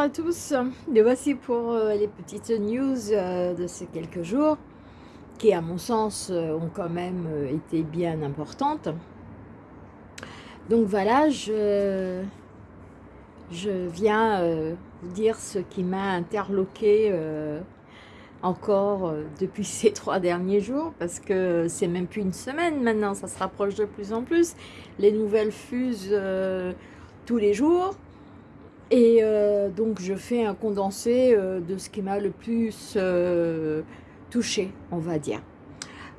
à tous, et voici pour euh, les petites news euh, de ces quelques jours qui à mon sens euh, ont quand même été bien importantes. Donc voilà, je, je viens vous dire ce qui m'a interloqué encore depuis ces trois derniers jours parce que c'est même plus une semaine maintenant, ça se rapproche de plus en plus. Les nouvelles fusent tous les jours. Et euh, donc, je fais un condensé euh, de ce qui m'a le plus euh, touché, on va dire.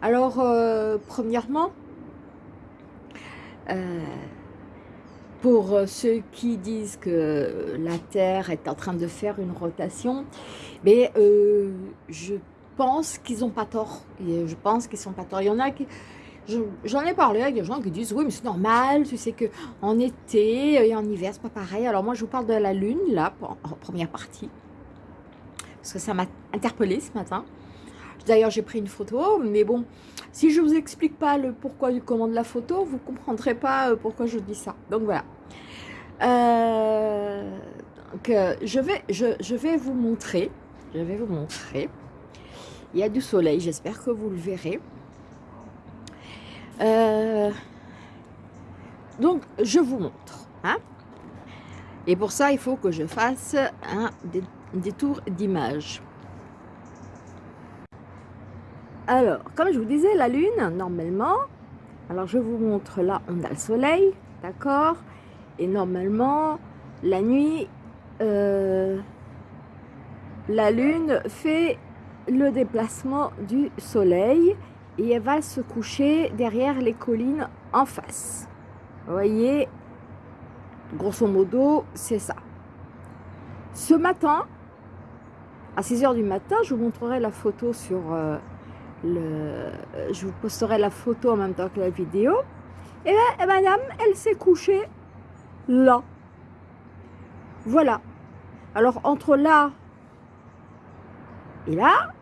Alors, premièrement, pour ceux qui disent que la Terre est en train de faire une rotation, mais je pense qu'ils n'ont pas tort. Je pense qu'ils sont pas tort. Il y en a qui J'en ai parlé avec des gens qui disent, oui, mais c'est normal, tu sais qu'en été et en hiver, c'est pas pareil. Alors moi, je vous parle de la Lune, là, en première partie, parce que ça m'a interpellé ce matin. D'ailleurs, j'ai pris une photo, mais bon, si je vous explique pas le pourquoi du comment de la photo, vous comprendrez pas euh, pourquoi je dis ça. Donc voilà. Euh, euh, je, vais, je, je vais vous montrer, je vais vous montrer. Il y a du soleil, j'espère que vous le verrez. Euh, donc, je vous montre. Hein. Et pour ça, il faut que je fasse un détour d'image. Alors, comme je vous disais, la Lune, normalement, alors je vous montre là, on a le soleil, d'accord? Et normalement, la nuit, euh, la Lune fait le déplacement du soleil et elle va se coucher derrière les collines en face. Vous voyez, grosso modo, c'est ça. Ce matin, à 6 h du matin, je vous montrerai la photo sur euh, le... Je vous posterai la photo en même temps que la vidéo. Et là, madame, elle s'est couchée là. Voilà. Alors, entre là et là,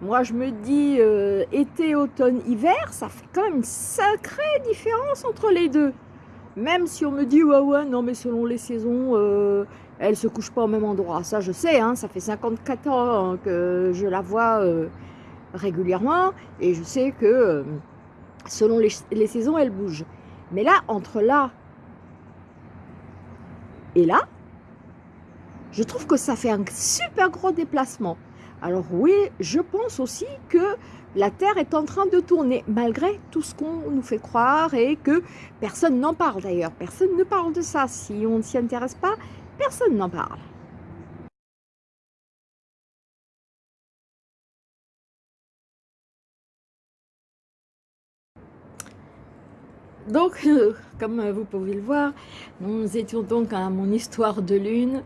moi, je me dis, euh, été, automne, hiver, ça fait quand même une sacrée différence entre les deux. Même si on me dit, ouais, ouais, non, mais selon les saisons, euh, elle se couche pas au même endroit. Ça, je sais, hein, ça fait 54 ans que je la vois euh, régulièrement. Et je sais que euh, selon les, les saisons, elle bouge. Mais là, entre là et là, je trouve que ça fait un super gros déplacement. Alors oui, je pense aussi que la Terre est en train de tourner, malgré tout ce qu'on nous fait croire et que personne n'en parle d'ailleurs. Personne ne parle de ça. Si on ne s'y intéresse pas, personne n'en parle. Donc, comme vous pouvez le voir, nous étions donc à mon histoire de lune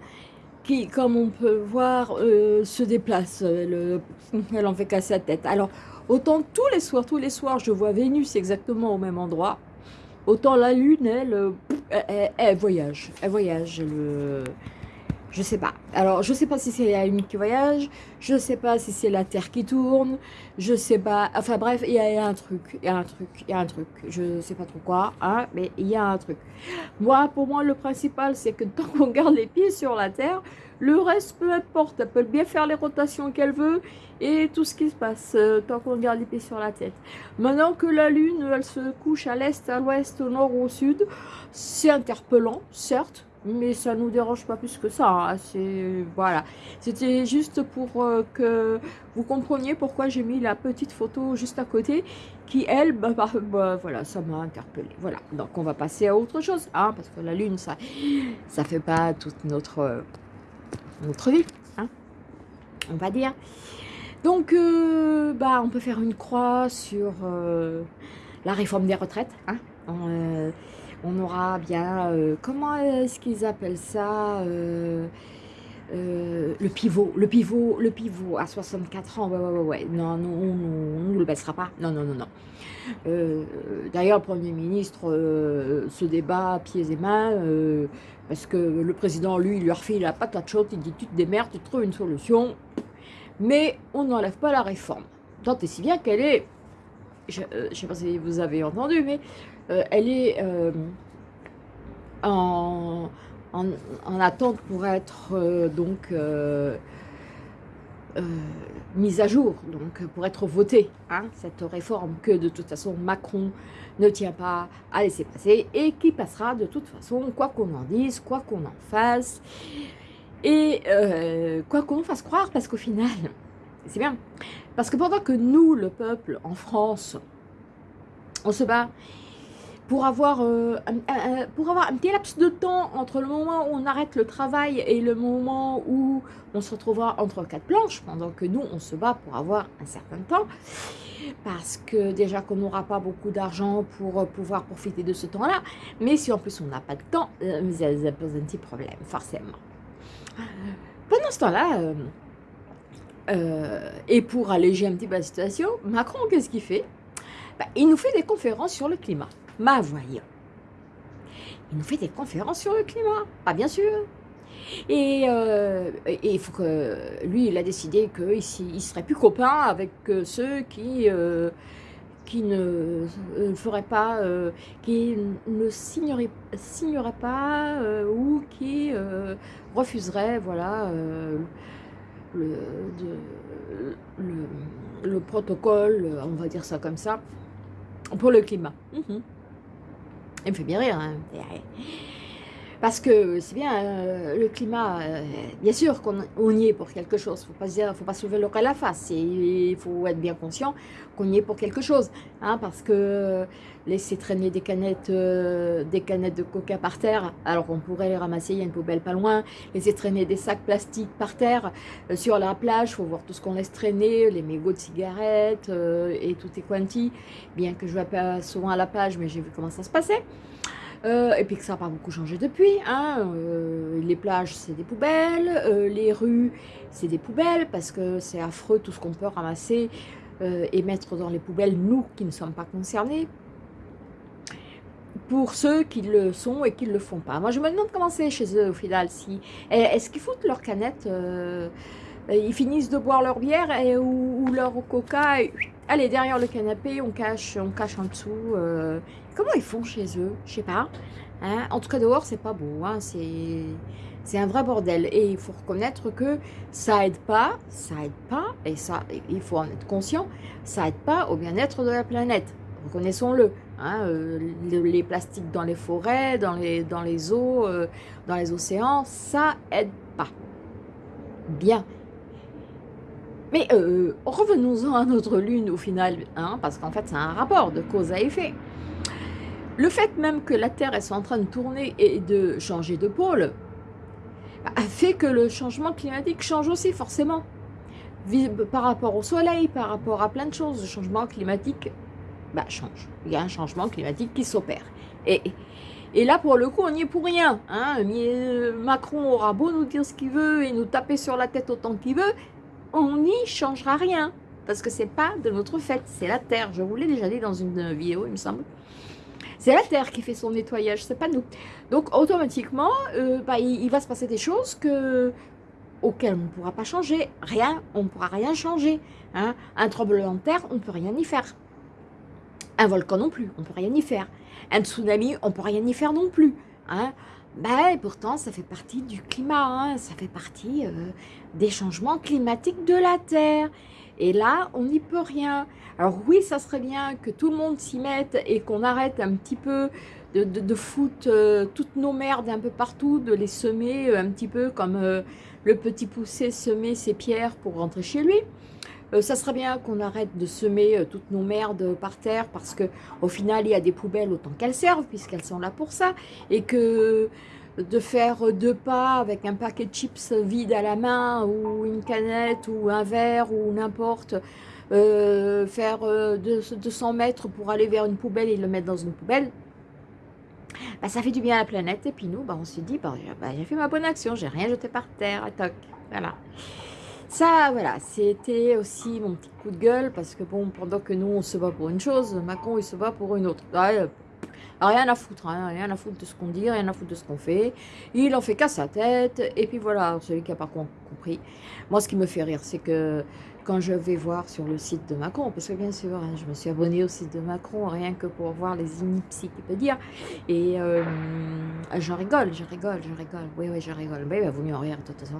qui, comme on peut voir, euh, se déplace. Elle, elle en fait casser la tête. Alors, autant tous les soirs, tous les soirs, je vois Vénus exactement au même endroit. Autant la Lune, elle, euh, elle, voyage. Elle voyage. Je sais pas. Alors, je sais pas si c'est la Lune qui voyage, je sais pas si c'est la Terre qui tourne, je sais pas. Enfin bref, il y, a un truc, il y a un truc, il y a un truc. Je sais pas trop quoi, hein, mais il y a un truc. Moi, pour moi, le principal, c'est que tant qu'on garde les pieds sur la Terre, le reste, peu importe, elle peut bien faire les rotations qu'elle veut et tout ce qui se passe, euh, tant qu'on garde les pieds sur la tête. Maintenant que la Lune, elle se couche à l'est, à l'ouest, au nord au sud, c'est interpellant, certes, mais ça nous dérange pas plus que ça. Hein. C'est voilà, c'était juste pour euh, que vous compreniez pourquoi j'ai mis la petite photo juste à côté, qui elle, bah, bah, bah, voilà, ça m'a interpellé. Voilà, donc on va passer à autre chose, hein, parce que la lune, ça, ça fait pas toute notre notre vie, hein, on va dire. Donc, euh, bah, on peut faire une croix sur euh, la réforme des retraites, hein, aura bien, euh, comment est-ce qu'ils appellent ça euh, euh, le pivot, le pivot, le pivot à 64 ans, ouais, ouais, ouais, ouais. non, non, on ne le baissera pas, non, non, non, non. D'ailleurs, le Premier ministre se débat pieds et mains, parce que le président, lui, il lui refait la patate chaude, il dit, tu te démerdes, tu trouves une solution, mais on n'enlève pas la réforme. Tant et si bien qu'elle est, je ne sais pas si vous avez entendu, mais elle est euh, en, en, attente pour être donc mise à jour, donc pour être votée, hein, cette réforme que de toute façon Macron ne tient pas à laisser passer et qui passera de toute façon, quoi qu'on en dise, quoi qu'on en fasse, et quoi qu'on fasse croire, parce qu'au final, c'est bien, parce que pendant que nous, le peuple, en France, on se bat pour avoir, euh, un, pour avoir un petit laps de temps entre le moment où on arrête le travail et le moment où on se retrouvera entre quatre planches, pendant que nous, on se bat pour avoir un certain temps, parce que déjà qu'on n'aura pas beaucoup d'argent pour euh, pouvoir profiter de ce temps-là, mais si en plus on n'a pas de temps, euh, ça pose un petit problème, forcément. Pendant ce temps-là, et pour alléger un petit peu la situation, Macron, qu'est-ce qu'il fait? Bah, Il nous fait des conférences sur le climat ma voyant. Il nous fait des conférences sur le climat, pas bien sûr. Et, euh, il faut que lui, il a décidé qu'il ne serait plus copain avec euh, ceux qui, euh, qui ne feraient pas, qui ne signeraient, pas ou qui refuseraient voilà, le, le, protocole, on va dire ça comme ça, pour le climat. Mhm. Il me fait bien rire. Hein. Parce que c'est bien, euh, le climat, euh, bien sûr qu'on y est pour quelque chose. Il ne faut, pas soulever le à la face. Il faut être bien conscient qu'on y est pour quelque chose. Hein, parce que laisser traîner des canettes, euh, des canettes de coca par terre, alors qu'on pourrait les ramasser, il y a une poubelle pas loin. Laisser traîner des sacs plastiques par terre sur la plage, il faut voir tout ce qu'on laisse traîner, les mégots de cigarettes et tout est quanti. Bien que je ne vais pas souvent à la plage, mais j'ai vu comment ça se passait. Euh, et puis que ça n'a pas beaucoup changé depuis. Hein. Euh, les plages, c'est des poubelles. Euh, les rues, c'est des poubelles parce que c'est affreux tout ce qu'on peut ramasser et mettre dans les poubelles, nous qui ne sommes pas concernés. Pour ceux qui le sont et qui ne le font pas. Moi, je me demande comment c'est chez eux au final. Si, Est-ce qu'ils foutent leurs canettes Ils finissent de boire leur bière ou, leur coca Allez, derrière le canapé, on cache, on cache en dessous. Comment ils font chez eux? Je sais pas. Hein? en tout cas, dehors, c'est pas beau. Hein. C'est un vrai bordel. Et il faut reconnaître que ça aide pas, ça aide pas, et ça, il faut en être conscient, ça aide pas au bien-être de la planète. Reconnaissons-le. Hein, euh, les, plastiques dans les forêts, dans les, eaux, euh, dans les océans, ça aide pas. Bien. Mais euh, revenons-en à notre lune au final, parce qu'en fait c'est un rapport de cause à effet. Le fait même que la Terre soit en train de tourner et de changer de pôle bah, fait que le changement climatique change aussi forcément. Par rapport au soleil, par rapport à plein de choses, le changement climatique bah, change. Il y a un changement climatique qui s'opère. Et, là, pour le coup, on n'y est pour rien. Hein. Macron aura beau nous dire ce qu'il veut et nous taper sur la tête autant qu'il veut, on n'y changera rien. Parce que c'est pas de notre fait, c'est la Terre. Je vous l'ai déjà dit dans une vidéo, il me semble. C'est la Terre qui fait son nettoyage, c'est pas nous. Donc automatiquement, euh, bah, il, va se passer des choses que, auxquelles on ne pourra pas changer. Rien, on ne pourra rien changer. Hein. Un tremblement de terre, on ne peut rien y faire. Un volcan non plus, on ne peut rien y faire. Un tsunami, on ne peut rien y faire non plus. Hein. Bah, pourtant, ça fait partie du climat, hein. ça fait partie euh, des changements climatiques de la Terre. Et là, on n'y peut rien. Alors oui, ça serait bien que tout le monde s'y mette et qu'on arrête un petit peu de, foutre euh, toutes nos merdes un peu partout, de les semer euh, un petit peu comme euh, le petit poussé semer ses pierres pour rentrer chez lui. ça serait bien qu'on arrête de semer toutes nos merdes par terre parce que au final, il y a des poubelles autant qu'elles servent puisqu'elles sont là pour ça. Et que de faire deux pas avec un paquet de chips vide à la main ou une canette ou un verre ou n'importe, euh, faire 200 euh, mètres pour aller vers une poubelle et le mettre dans une poubelle, bah, ça fait du bien à la planète. Et puis nous, bah, on se dit, bah, bah, j'ai fait ma bonne action, j'ai rien jeté par terre, toc, voilà. Ça, voilà, c'était aussi mon petit coup de gueule, parce que bon, pendant que nous, on se bat pour une chose, Macron, il se bat pour une autre. Rien à foutre, hein, rien à foutre de ce qu'on dit, rien à foutre de ce qu'on fait. Il en fait qu'à sa tête, et puis voilà, celui qui n'a pas compris. Moi, ce qui me fait rire, c'est que quand je vais voir sur le site de Macron, parce que bien sûr, hein, je me suis abonnée au site de Macron, rien que pour voir les inipsies qu'il peut dire, et euh, j'en rigole, je rigole, je rigole, oui, oui, je rigole, oui, il vaut mieux en rire de toute façon.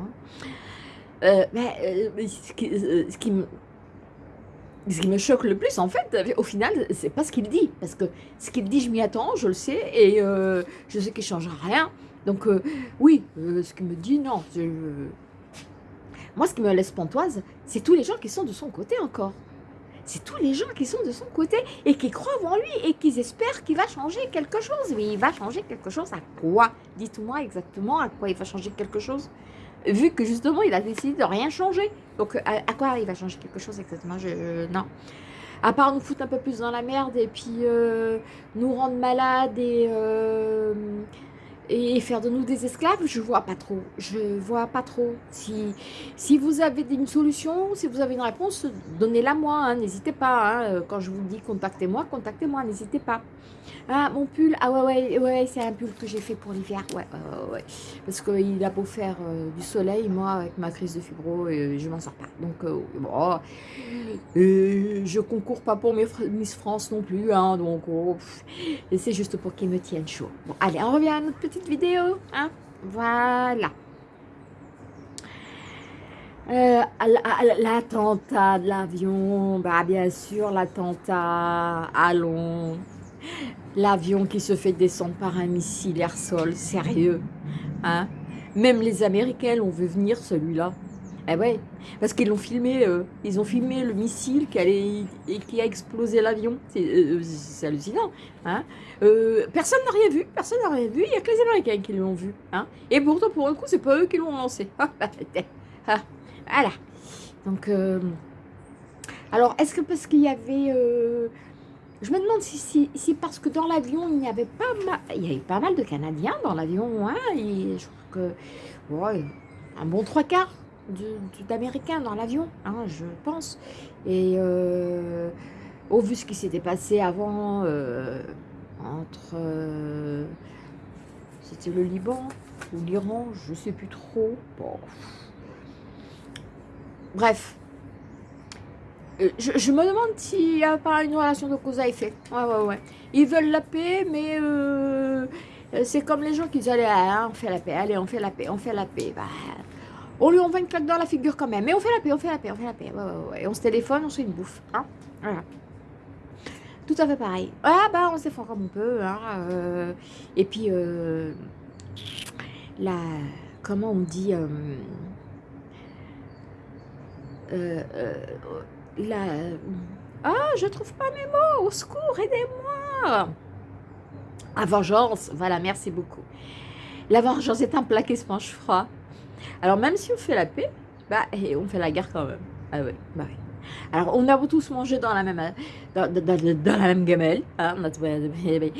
Euh, mais euh, qui, ce, qui me, ce qui me choque le plus, en fait, au final, c'est pas ce qu'il dit. Parce que ce qu'il dit, je m'y attends, je le sais, et je sais qu'il ne changera rien. Donc, oui, ce qu'il me dit, non. Moi, ce qui me laisse pantoise, c'est tous les gens qui sont de son côté encore. C'est tous les gens qui sont de son côté et qui croient en lui et qui espèrent qu'il va changer quelque chose. Mais il va changer quelque chose à quoi? Dites-moi exactement à quoi il va changer quelque chose. Vu que justement, il a décidé de rien changer. Donc, à, quoi il va changer quelque chose exactement je, Non. À part nous foutre un peu plus dans la merde et puis euh, nous rendre malades et... Euh, et faire de nous des esclaves, je vois pas trop. Je vois pas trop. Si, si vous avez une solution, si vous avez une réponse, donnez-la moi. Hein, n'hésitez pas. Hein. Quand je vous dis contactez-moi, contactez-moi. N'hésitez pas. Ah, mon pull. Ah ouais, ouais, ouais c'est un pull que j'ai fait pour l'hiver. Ouais, ouais, ouais. Parce qu'il a beau faire euh, du soleil, moi, avec ma crise de fibro, et je m'en sors pas. Donc, euh, bon. Et je concours pas pour Miss France non plus. Hein, donc, oh, c'est juste pour qu'ils me tiennent chaud. Bon, allez, on revient à notre petite vidéo. Hein voilà. Euh, l'attentat de l'avion, bah bien sûr l'attentat, allons, L'avion qui se fait descendre par un missile air-sol, sérieux. Hein Même les Américains l'ont vu venir, celui-là. Eh ouais, parce qu'ils l'ont filmé, euh, ils ont filmé le missile qui, a explosé l'avion. C'est euh, hallucinant. Hein euh, personne n'a rien vu, personne n'a rien vu, il n'y a que les Américains qui l'ont vu. Hein Et pourtant, pour un coup, c'est pas eux qui l'ont lancé. Ah, voilà. Donc, alors, est-ce que parce qu'il y avait je me demande si, si, parce que dans l'avion, il y avait pas mal, il y avait pas mal de Canadiens dans l'avion, hein, et je crois que, ouais, un bon trois quarts d'Américains dans l'avion, hein, je pense. Et euh, au vu ce qui s'était passé avant, euh, entre, euh, c'était le Liban ou l'Iran, je sais plus trop. Bon. Bref, euh, je, me demande s'il n'y a pas une relation de cause à effet. Ouais, ouais, ouais. Ils veulent la paix, mais c'est comme les gens qui disent Allez, on fait la paix, allez, on fait la paix, on fait la paix. Bah, on lui envoie une claque dans la figure quand même. Mais on fait la paix, on fait la paix, on fait la paix. Ouais, ouais, ouais. on se téléphone, on fait une bouffe. Hein voilà. Tout à fait pareil. Ah, bah, on se défend comme on peut. Hein, euh, et puis, la. Comment on dit la... Ah, je trouve pas mes mots, au secours, aidez-moi La vengeance, voilà, merci beaucoup. La vengeance est un plat qui se mange froid. Alors même si on fait la paix, bah, et on fait la guerre quand même. Ah ouais, bah oui. Alors, on a tous mangé dans la même, dans, la même gamelle, hein, mais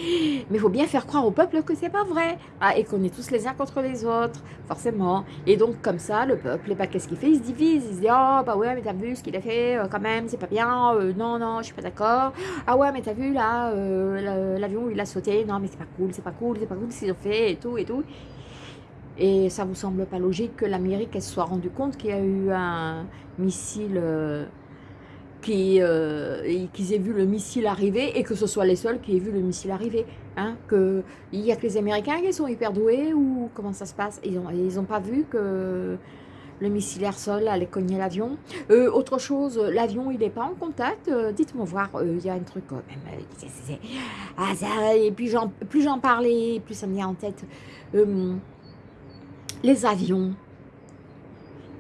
il faut bien faire croire au peuple que c'est pas vrai, ah, et qu'on est tous les uns contre les autres, forcément. Et donc, comme ça, le peuple, bah, qu'est-ce qu'il fait? Il se divise, il se dit, oh, bah ouais, mais t'as vu ce qu'il a fait, euh, quand même, c'est pas bien, euh, non, non, je suis pas d'accord. Ah ouais, mais t'as vu, là, euh, l'avion, il a sauté, non, mais c'est pas cool, c'est pas cool, c'est pas cool ce qu'ils ont fait, et tout, et tout. Et ça vous semble pas logique que l'Amérique, se soit rendu compte qu'il y a eu un missile euh, qu'ils aient vu le missile arriver et que ce soit les seuls qui aient vu le missile arriver. Hein, que, il y a que les Américains qui sont hyper doués ou comment ça se passe? Ils n'ont ils ont pas vu que le missile air-sol allait cogner l'avion? Euh, autre chose, l'avion, il n'est pas en contact. Euh, dites-moi voir, il y a un truc quand même. Ah, ça, et puis plus j'en parlais, plus ça me vient en tête. Les avions,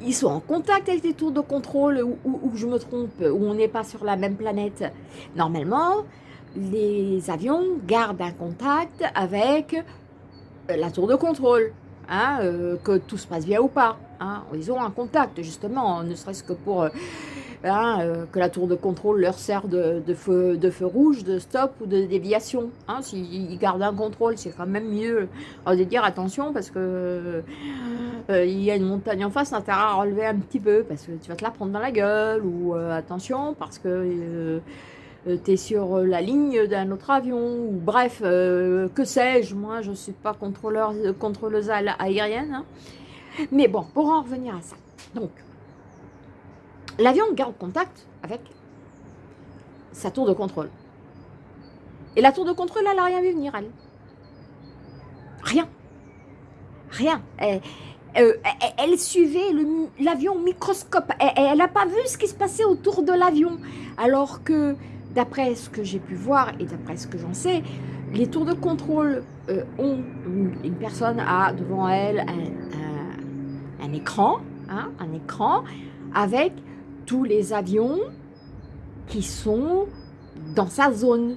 ils sont en contact avec des tours de contrôle ou, je me trompe, où on n'est pas sur la même planète. Normalement, les avions gardent un contact avec euh, la tour de contrôle, hein, euh, que tout se passe bien ou pas. Hein. Ils ont un contact, justement, ne serait-ce que pour... Euh, Euh, que la tour de contrôle leur sert de, feu, de feu rouge, de stop ou de déviation. Hein, S'ils gardent un contrôle, c'est quand même mieux de dire attention parce que euh, il y a une montagne en face, intérêt à relever un petit peu parce que tu vas te la prendre dans la gueule ou euh, attention parce que euh, tu es sur la ligne d'un autre avion, ou bref, que sais-je, moi je ne suis pas contrôleur, contrôleuse aérienne. Hein. Mais bon, pour en revenir à ça. Donc, l'avion garde contact avec sa tour de contrôle. Et la tour de contrôle, elle n'a rien vu venir, elle. Rien. Rien. Elle, euh, suivait l'avion au microscope. Elle n'a pas vu ce qui se passait autour de l'avion. Alors que, d'après ce que j'ai pu voir et d'après ce que j'en sais, les tours de contrôle euh, ont une, personne a devant elle un, écran, hein, un écran avec tous les avions qui sont dans sa zone,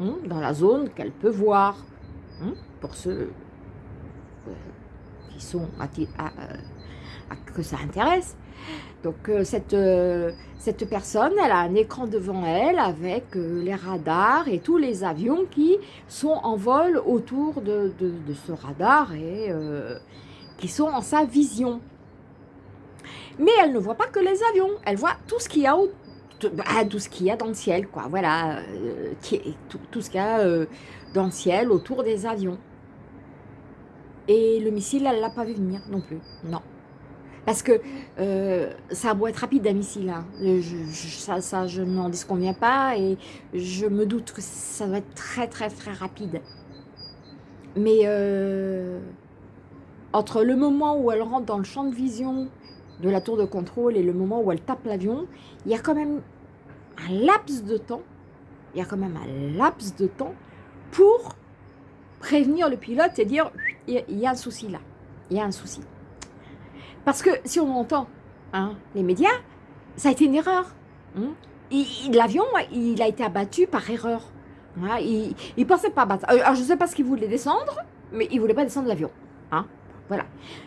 hein, dans la zone qu'elle peut voir, hein, pour ceux euh, qui sont à, que ça intéresse. Donc euh, cette, euh, personne, elle a un écran devant elle avec les radars et tous les avions qui sont en vol autour de ce radar et qui sont en sa vision. Mais elle ne voit pas que les avions, elle voit tout ce qu'il y a bah, tout, ce qu'il y a dans le ciel, quoi. Voilà, euh, tout, ce qu'il y a euh, dans le ciel autour des avions. Et le missile, elle ne l'a pas vu venir non plus, non. Parce que euh, ça doit être rapide un missile, hein. ça, ça, je n'en disconviens pas et je me doute que ça doit être très très très rapide. Mais entre le moment où elle rentre dans le champ de vision de la tour de contrôle et le moment où elle tape l'avion, il y a quand même un laps de temps, il y a quand même un laps de temps pour prévenir le pilote et dire il y a un souci là, il y a un souci. Parce que si on entend hein, les médias, ça a été une erreur. Hein. L'avion, il a été abattu par erreur. il ne pensait pas abattre. Alors, je ne sais pas ce qu'il voulait descendre, mais il ne voulait pas descendre l'avion. Hein. Voilà.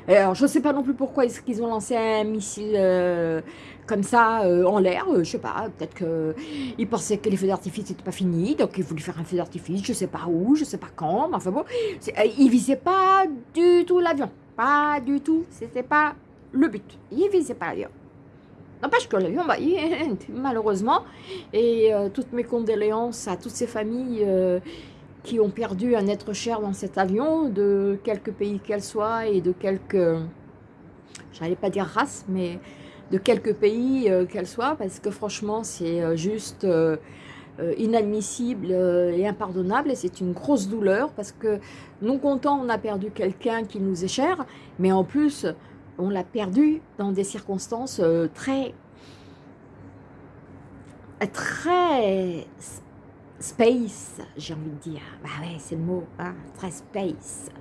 Alors, je ne sais pas non plus pourquoi qu'ils ont lancé un missile euh, comme ça euh, en l'air. Euh, je ne sais pas, peut-être qu'ils pensaient que les feux d'artifice n'étaient pas finis, donc ils voulaient faire un feu d'artifice, je ne sais pas où, je ne sais pas quand, mais enfin bon, ils visaient pas du tout l'avion. Pas du tout, c'était pas le but. Ils visaient pas l'avion. N'empêche que l'avion, bah, malheureusement, et toutes mes condoléances à toutes ces familles qui ont perdu un être cher dans cet avion, de quelque pays qu'elle soit et de quelque, j'allais pas dire race, mais de quelques pays euh, qu'elle soit, parce que franchement, c'est euh, juste euh, inadmissible et impardonnable, et c'est une grosse douleur, parce que non content, on a perdu quelqu'un qui nous est cher, mais en plus, on l'a perdu dans des circonstances très très Space, j'ai envie de dire. Bah ouais, c'est le mot, hein, très space.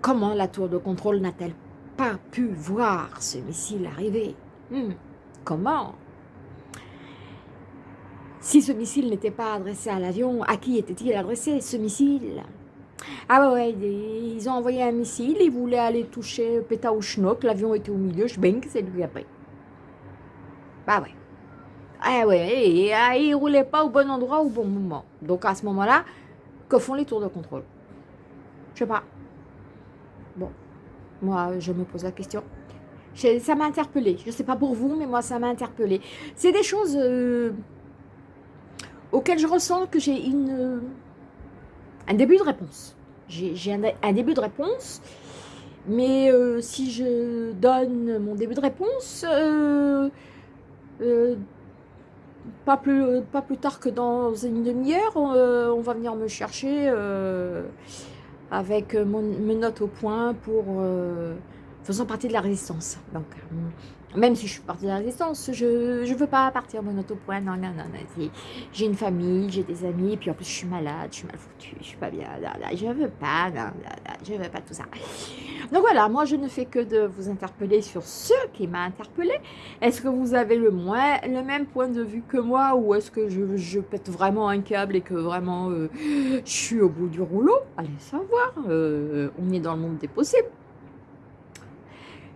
Comment la tour de contrôle n'a-t-elle pas pu voir ce missile arriver? Hmm, Comment? Si ce missile n'était pas adressé à l'avion, à qui était-il adressé ce missile? Ah ouais, ils ont envoyé un missile, ils voulaient aller toucher Péta ou Schnock, l'avion était au milieu, je bang, c'est lui après. Bah ouais. Ah ouais, et, ah, il ne roulait pas au bon endroit au bon moment. Donc à ce moment-là, que font les tours de contrôle? Je sais pas. Bon, moi je me pose la question. Ça m'a interpellé. Je ne sais pas pour vous, mais moi ça m'a interpellé. C'est des choses euh, auxquelles je ressens que j'ai une un début de réponse. J'ai un, début de réponse, mais euh, si je donne mon début de réponse, euh, pas plus, euh, tard que dans une demi-heure, on, euh, va venir me chercher euh, avec mes notes au point pour faisant partie de la résistance. Même si je suis partie de la résistance, je ne veux pas partir mon auto point. Non, non, non, non. J'ai une famille, j'ai des amis, et puis en plus je suis malade, je suis mal foutue, je suis pas bien. je veux pas, non, je veux pas tout ça. Donc voilà, moi je ne fais que de vous interpeller sur ce qui m'a interpellé. Est-ce que vous avez le, moins, le même point de vue que moi ou est-ce que je, pète vraiment un câble et que vraiment euh, je suis au bout du rouleau? Allez savoir, euh, on est dans le monde des possibles.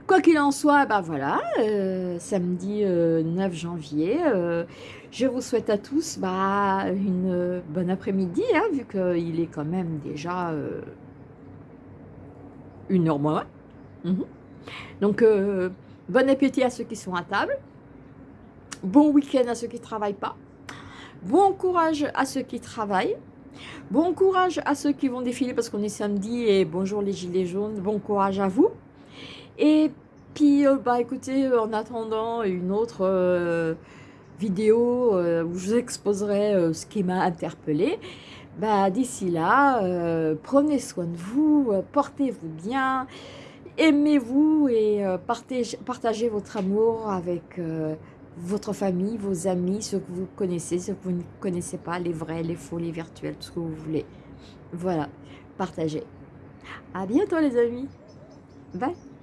Quoi qu'il en soit, ben voilà, euh, samedi 9 euh, janvier, euh, je vous souhaite à tous bah, une bonne après-midi, hein, vu qu'il est quand même déjà une heure moins. Mhm. Donc, bon appétit à ceux qui sont à table. Bon week-end à ceux qui ne travaillent pas. Bon courage à ceux qui travaillent. Bon courage à ceux qui vont défiler parce qu'on est samedi et bonjour les gilets jaunes. Bon courage à vous. Et puis, euh, bah écoutez, en attendant une autre euh, vidéo euh, où je vous exposerai ce qui m'a interpellé, bah d'ici là, prenez soin de vous, portez-vous bien, aimez-vous et partagez, votre amour avec votre famille, vos amis, ceux que vous connaissez, ceux que vous ne connaissez pas, les vrais, les faux, les virtuels, tout ce que vous voulez. Voilà, partagez. À bientôt les amis. Bye